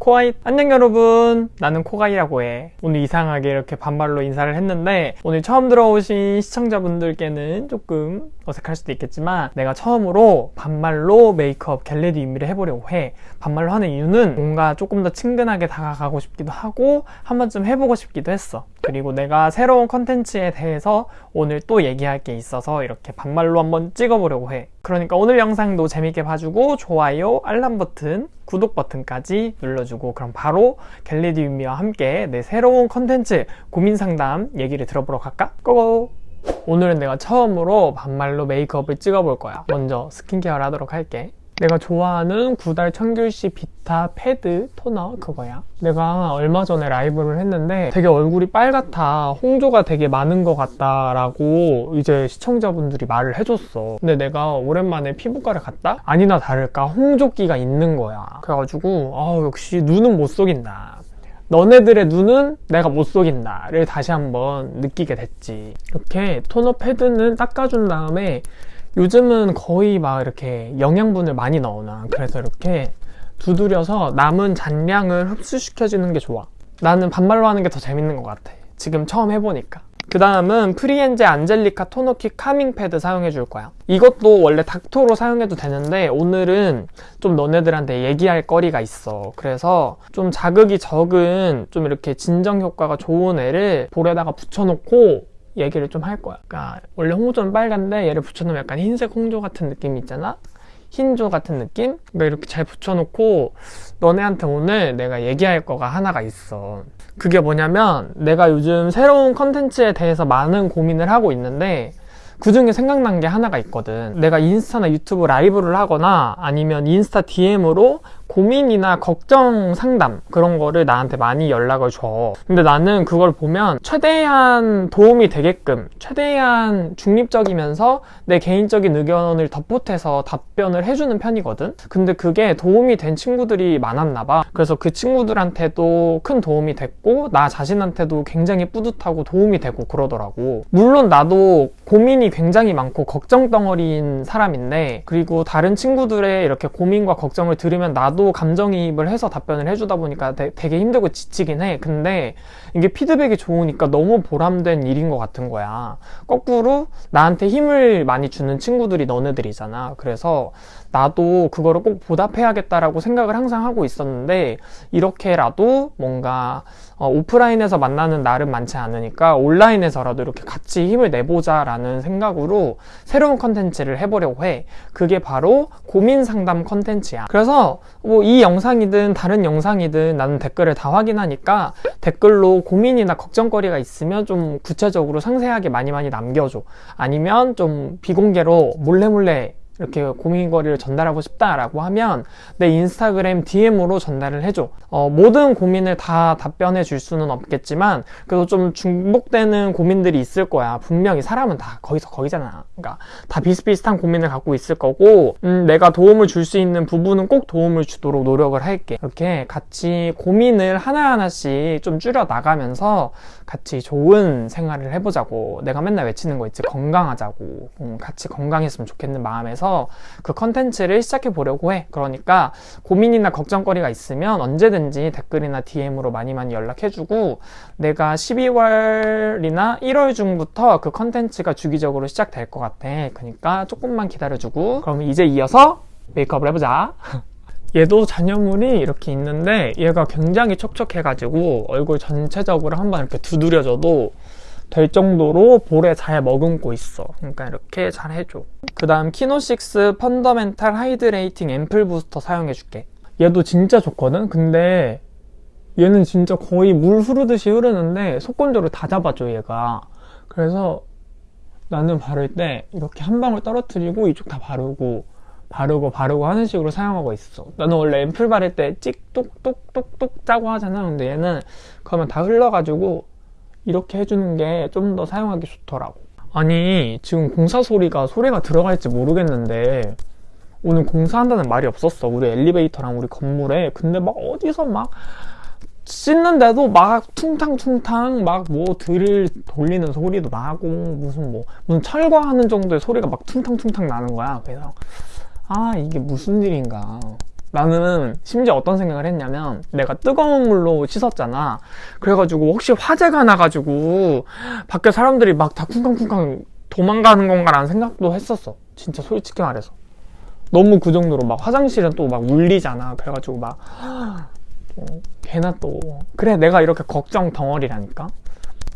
코아이 안녕 여러분. 나는 코가이라고 해. 오늘 이상하게 이렇게 반말로 인사를 했는데 오늘 처음 들어오신 시청자분들께는 조금 어색할 수도 있겠지만 내가 처음으로 반말로 메이크업 get ready with me를 해보려고 해. 반말로 하는 이유는 뭔가 조금 더 친근하게 다가가고 싶기도 하고 한 번쯤 해보고 싶기도 했어 그리고 내가 새로운 컨텐츠에 대해서 오늘 또 얘기할 게 있어서 이렇게 반말로 한번 찍어보려고 해 그러니까 오늘 영상도 재밌게 봐주고 좋아요 알람 버튼 구독 버튼까지 눌러주고 그럼 바로 윤미와 함께 내 새로운 컨텐츠 고민 상담 얘기를 들어보러 갈까? Go go! 오늘은 내가 처음으로 반말로 메이크업을 찍어볼 거야 먼저 스킨케어를 하도록 할게 내가 좋아하는 구달 청귤씨 비타 패드 토너 그거야. 내가 얼마 전에 라이브를 했는데 되게 얼굴이 빨갛다 홍조가 되게 많은 것 같다 라고 이제 시청자분들이 말을 해줬어. 근데 내가 오랜만에 피부과를 갔다? 아니나 다를까 홍조기가 있는 거야. 그래가지고 아 역시 눈은 못 속인다. 너네들의 눈은 내가 못 속인다를 다시 한번 느끼게 됐지. 이렇게 토너 패드는 닦아준 다음에 요즘은 거의 막 이렇게 영양분을 많이 넣어놔 그래서 이렇게 두드려서 남은 잔량을 흡수시켜주는 게 좋아. 나는 반말로 하는 게 더 재밌는 것 같아. 지금 처음 해보니까. 그 다음은 프리엔제 안젤리카 토너킥 카밍 패드 사용해 줄 거야. 이것도 원래 닥토로 사용해도 되는데 오늘은 좀 너네들한테 얘기할 거리가 있어. 그래서 좀 자극이 적은 좀 이렇게 진정 효과가 좋은 애를 볼에다가 붙여놓고 얘기를 좀 할 거야. 그러니까 원래 홍조는 빨간데 얘를 붙여놓으면 약간 흰색 홍조 같은 느낌 있잖아? 흰조 같은 느낌? 그러니까 이렇게 잘 붙여놓고 너네한테 오늘 내가 얘기할 거가 하나가 있어. 그게 뭐냐면 내가 요즘 새로운 컨텐츠에 대해서 많은 고민을 하고 있는데 그 중에 생각난 게 하나가 있거든. 내가 인스타나 유튜브 라이브를 하거나 아니면 인스타 DM으로 고민이나 걱정 상담 그런 거를 나한테 많이 연락을 줘. 근데 나는 그걸 보면 최대한 도움이 되게끔 최대한 중립적이면서 내 개인적인 의견을 덧붙여서 답변을 해주는 편이거든. 근데 그게 도움이 된 친구들이 많았나 봐. 그래서 그 친구들한테도 큰 도움이 됐고 나 자신한테도 굉장히 뿌듯하고 도움이 되고 그러더라고. 물론 나도 고민이 굉장히 많고 걱정 덩어리인 사람인데 그리고 다른 친구들의 이렇게 고민과 걱정을 들으면 나도 나도 감정이입을 해서 답변을 해주다 보니까 되, 게 힘들고 지치긴 해. 근데 이게 피드백이 좋으니까 너무 보람된 일인 것 같은 거야. 거꾸로 나한테 힘을 많이 주는 친구들이 너네들이잖아. 그래서 나도 그거를 꼭 보답해야겠다라고 생각을 항상 하고 있었는데 이렇게라도 뭔가 어, 오프라인에서 만나는 날은 많지 않으니까 온라인에서라도 이렇게 같이 힘을 내보자 라는 생각으로 새로운 컨텐츠를 해보려고 해. 그게 바로 고민 상담 컨텐츠야. 그래서 뭐 이 영상이든 다른 영상이든 나는 댓글을 다 확인하니까 댓글로 고민이나 걱정거리가 있으면 좀 구체적으로 상세하게 많이 많이 남겨줘. 아니면 좀 비공개로 몰래 몰래 이렇게 고민거리를 전달하고 싶다라고 하면 내 인스타그램 DM으로 전달을 해줘. 어, 모든 고민을 다 답변해 줄 수는 없겠지만 그래도 좀 중복되는 고민들이 있을 거야. 분명히 사람은 다 거기서 거기잖아. 그러니까 다 비슷비슷한 고민을 갖고 있을 거고 음, 내가 도움을 줄 수 있는 부분은 꼭 도움을 주도록 노력을 할게. 이렇게 같이 고민을 하나하나씩 좀 줄여 나가면서 같이 좋은 생활을 해보자고. 내가 맨날 외치는 거 있지. 건강하자고. 음, 같이 건강했으면 좋겠는 마음에서 그 컨텐츠를 시작해 보려고 해. 그러니까 고민이나 걱정거리가 있으면 언제든지 댓글이나 DM으로 많이 많이 연락해주고 내가 12월이나 1월 중부터 그 컨텐츠가 주기적으로 시작될 것 같아. 그러니까 조금만 기다려주고 그럼 이제 이어서 메이크업을 해보자. 얘도 잔여물이 이렇게 있는데 얘가 굉장히 촉촉해가지고 얼굴 전체적으로 한번 이렇게 두드려줘도 될 정도로 볼에 잘 머금고 있어. 그러니까 이렇게 잘 해줘. 그 다음 키노6 fundamental hydrating ampoule booster 사용해 줄게. 얘도 진짜 좋거든? 근데 얘는 진짜 거의 물 흐르듯이 흐르는데 속건조를 다 잡아줘 얘가. 그래서 나는 바를 때 이렇게 한 방울 떨어뜨리고 이쪽 다 바르고 바르고 바르고 하는 식으로 사용하고 있어. 나는 원래 앰플 바를 때 찍 똑똑똑똑 짜고 하잖아. 근데 얘는 그러면 다 흘러가지고 이렇게 해주는 게 좀 더 사용하기 좋더라고. 아니 지금 공사 소리가 소리가 들어갈지 모르겠는데 오늘 공사한다는 말이 없었어. 우리 엘리베이터랑 우리 건물에. 근데 막 어디서 막 씻는데도 막 퉁탕퉁탕 막 뭐 드릴 돌리는 소리도 나고 무슨 뭐 무슨 철거하는 정도의 소리가 막 퉁탕퉁탕 나는 거야. 그래서 아 이게 무슨 일인가 나는 심지어 어떤 생각을 했냐면 내가 뜨거운 물로 씻었잖아. 그래가지고 혹시 화재가 나가지고 밖에 사람들이 막 다 쿵쾅쿵쾅 도망가는 건가라는 생각도 했었어. 진짜 솔직히 말해서. 너무 그 정도로 막 화장실은 또 막 울리잖아. 그래가지고 막 어, 걔나 또. 그래 내가 이렇게 걱정 덩어리라니까?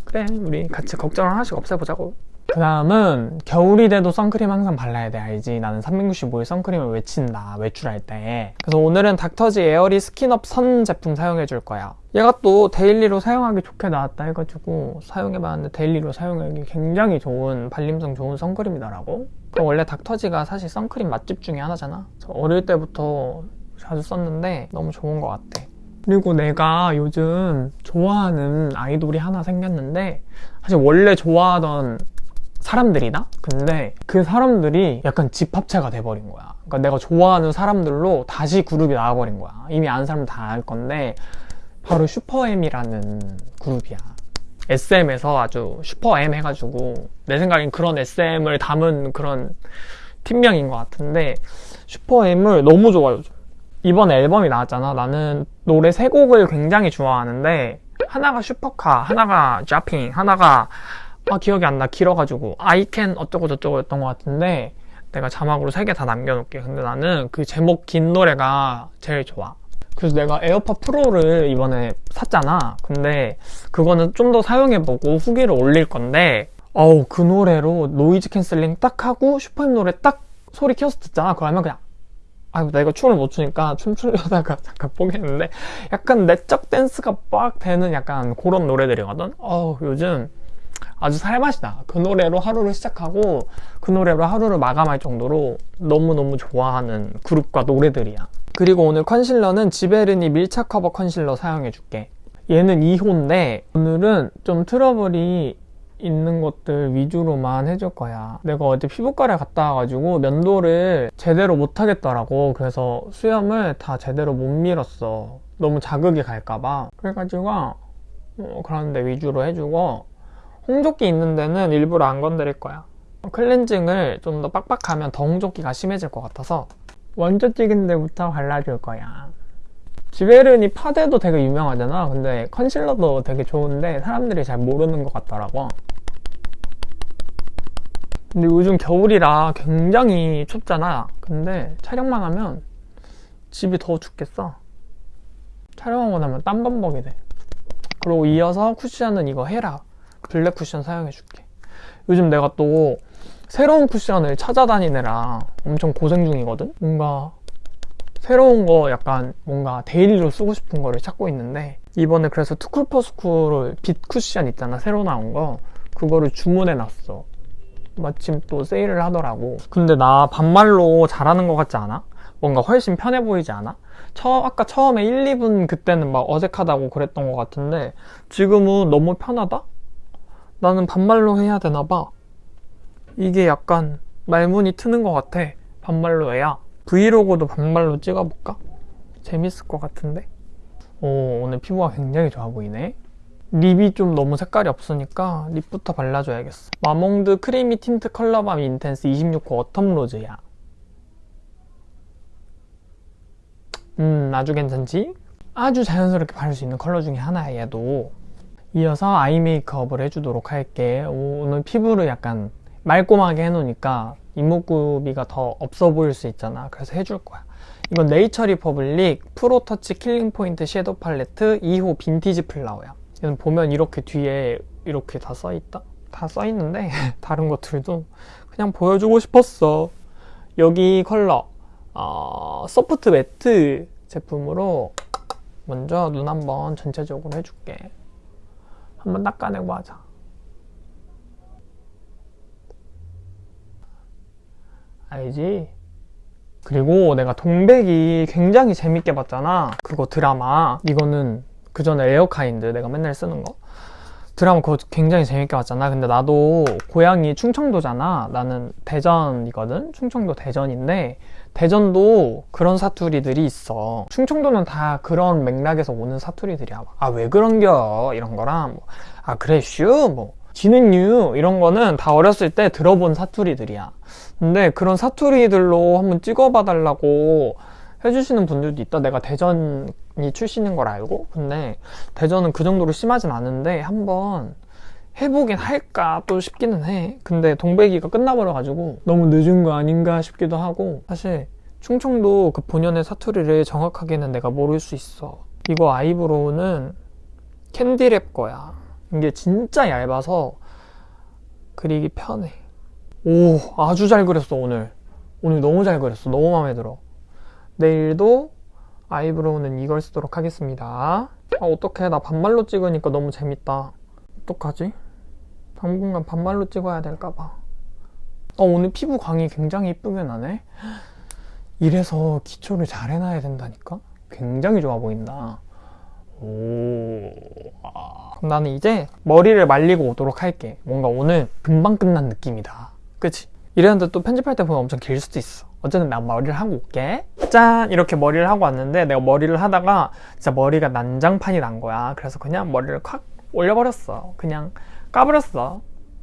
그래 우리 같이 걱정을 하나씩 없애보자고 그 다음은 겨울이 돼도 선크림 항상 발라야 돼 알지? 나는 365일 선크림을 외친다 외출할 때. 그래서 오늘은 Dr.G airy skin up sun 제품 사용해 줄 거야. 얘가 또 daily로 사용하기 좋게 나왔다 해가지고 사용해봤는데 daily로 사용하기 굉장히 좋은 발림성 좋은 선크림이더라고. 원래 닥터지가 사실 선크림 맛집 중에 하나잖아. 어릴 때부터 자주 썼는데 너무 좋은 것 같아. 그리고 내가 요즘 좋아하는 아이돌이 하나 생겼는데 사실 원래 좋아하던 사람들이다? 근데 그 사람들이 약간 집합체가 돼버린 거야. 그러니까 내가 좋아하는 사람들로 다시 그룹이 나와버린 거야. 이미 아는 사람 다 알 건데 바로 슈퍼엠이라는 그룹이야. SM에서 아주 슈퍼엠 해가지고 내 생각엔 그런 SM을 담은 그런 팀명인 것 같은데 SuperM을 너무 좋아요. 이번 앨범이 나왔잖아. 나는 노래 세 곡을 굉장히 좋아하는데 하나가 Super Car, 하나가 Jopping, 하나가 아 기억이 안 나. 길어가지고. I can 어쩌고 저쩌고 였던 것 같은데 내가 자막으로 세 개 다 남겨놓을게. 근데 나는 그 제목 긴 노래가 제일 좋아. 그래서 내가 AirPods Pro를 이번에 샀잖아. 근데 그거는 좀 더 사용해보고 후기를 올릴 건데 어우 그 노래로 noise cancelling 딱 하고 SuperM 노래 딱 소리 켜서 듣잖아. 그러면 그냥 아 내가 춤을 못 추니까 춤추려다가 잠깐 포기했는데 약간 내적 댄스가 빡 되는 약간 그런 노래들이거든? 어우 요즘 아주 살맛이 나. 그 노래로 하루를 시작하고 그 노래로 하루를 마감할 정도로 너무너무 좋아하는 그룹과 노래들이야. 그리고 오늘 컨실러는 Giverny 밀착 커버 컨실러 사용해줄게. 얘는 2호인데 오늘은 좀 트러블이 있는 것들 위주로만 해줄 거야. 내가 어제 피부과를 갔다 와가지고 면도를 제대로 못 하겠더라고. 그래서 수염을 다 제대로 못 밀었어. 너무 자극이 갈까봐. 그래가지고 어, 그런데 위주로 해주고 홍조끼 있는 데는 일부러 안 건드릴 거야. 클렌징을 좀 더 빡빡하면 더 홍조끼가 심해질 것 같아서 원조 찍은 데부터 발라줄 거야. 지베르니 파데도 되게 유명하잖아. 근데 컨실러도 되게 좋은데 사람들이 잘 모르는 것 같더라고. 근데 요즘 겨울이라 굉장히 춥잖아. 근데 촬영만 하면 집이 더 춥겠어. 촬영하고 나면 땀범벅이 돼. 그리고 이어서 쿠션은 이거 HERA black cushion 사용해줄게 요즘 내가 또 새로운 쿠션을 찾아다니느라 엄청 고생 중이거든 뭔가 새로운 거 약간 뭔가 daily로 쓰고 싶은 거를 찾고 있는데 이번에 그래서 투쿨퍼스쿨을 빛 쿠션 있잖아 새로 나온 거 그거를 주문해 놨어 마침 또 세일을 하더라고 근데 나 반말로 잘하는 것 같지 않아? 뭔가 훨씬 편해 보이지 않아? 처, 아까 처음에 1, 2분 그때는 막 어색하다고 그랬던 것 같은데 지금은 너무 편하다? 나는 반말로 해야 되나봐. 이게 약간 말문이 트는 것 같아. 반말로 해야. 브이로그도 반말로 찍어볼까? 재밌을 것 같은데? 오, 오늘 피부가 굉장히 좋아 보이네. lip이 좀 너무 색깔이 없으니까 lip부터 발라줘야겠어. Mamonde creamy tint color balm intense 26호 autumn rose야. 음, 아주 괜찮지? 아주 자연스럽게 바를 수 있는 컬러 중에 하나야, 얘도. 이어서 eye 메이크업을 해주도록 할게. 오늘 피부를 약간 말끔하게 해놓으니까 이목구비가 더 없어 보일 수 있잖아. 그래서 해줄 거야. 이건 네이처 리퍼블릭 Pro Touch killing point 섀도우 팔레트 2호 빈티지 flower야. 얘는 보면 이렇게 뒤에 이렇게 다 써있다? 다 써있는데 다른 것들도 그냥 보여주고 싶었어. 여기 컬러 어, soft matte 제품으로 먼저 눈 한번 전체적으로 해줄게 한번 닦아내고 하자. 알지? 그리고 내가 동백이 굉장히 재밌게 봤잖아. 그거 드라마. 이거는 그 전에 에어카인드 내가 맨날 쓰는 거. 드라마 그거 굉장히 재밌게 봤잖아. 근데 나도 고향이 충청도잖아. 나는 대전이거든. 충청도 대전인데 대전도 그런 사투리들이 있어. 충청도는 다 그런 맥락에서 오는 사투리들이야. 아, 왜 그런겨? 이런 거랑, 뭐, 아, 그랬슈? 뭐, 지는유? 이런 거는 다 어렸을 때 들어본 사투리들이야. 근데 그런 사투리들로 한번 찍어봐 달라고 해주시는 분들도 있다. 내가 대전이 출신인 걸 알고. 근데 대전은 그 정도로 심하진 않은데 한번 해보긴 할까 또 싶기는 해. 근데 동백이가 끝나버려가지고 너무 늦은 거 아닌가 싶기도 하고 사실 충청도 그 본연의 사투리를 정확하게는 내가 모를 수 있어. 이거 아이브로우는 캔디랩 거야. 이게 진짜 얇아서 그리기 편해. 오, 아주 잘 그렸어, 오늘. 오늘 너무 잘 그렸어. 너무 마음에 들어. 내일도 아이브로우는 이걸 쓰도록 하겠습니다. 아, 어떡해. 나 반말로 찍으니까 너무 재밌다. 어떡하지? 당분간 반말로 찍어야 될까봐. 어, 오늘 피부 광이 굉장히 이쁘게 나네? 이래서 기초를 잘 해놔야 된다니까? 굉장히 좋아 보인다. 오. 아. 그럼 나는 이제 머리를 말리고 오도록 할게. 뭔가 오늘 금방 끝난 느낌이다. 그치? 이랬는데 또 편집할 때 보면 엄청 길 수도 있어. 어쨌든 난 머리를 하고 올게. 짠! 이렇게 머리를 하고 왔는데 내가 머리를 하다가 진짜 머리가 난장판이 난 거야. 그래서 그냥 머리를 콱 올려버렸어. 그냥 까버렸어.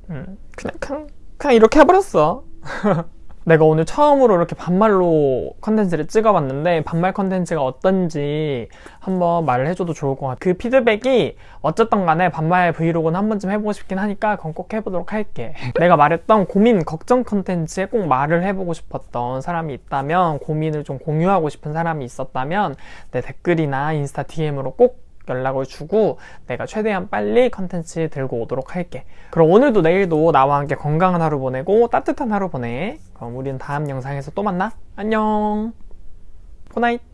음, 그냥, 그냥, 그냥 이렇게 해버렸어. 내가 오늘 처음으로 이렇게 반말로 컨텐츠를 찍어봤는데 반말 컨텐츠가 어떤지 한번 말을 해줘도 좋을 것 같아. 그 피드백이 어쨌든 간에 반말 브이로그는 한 번쯤 해보고 싶긴 하니까 그건 꼭 해보도록 할게. 내가 말했던 고민, 걱정 컨텐츠에 꼭 말을 해보고 싶었던 사람이 있다면 고민을 좀 공유하고 싶은 사람이 있었다면 내 댓글이나 인스타 DM으로 꼭 연락을 주고 내가 최대한 빨리 컨텐츠 들고 오도록 할게. 그럼 오늘도 내일도 나와 함께 건강한 하루 보내고 따뜻한 하루 보내. 그럼 우리는 다음 영상에서 또 만나. 안녕. 굿나잇.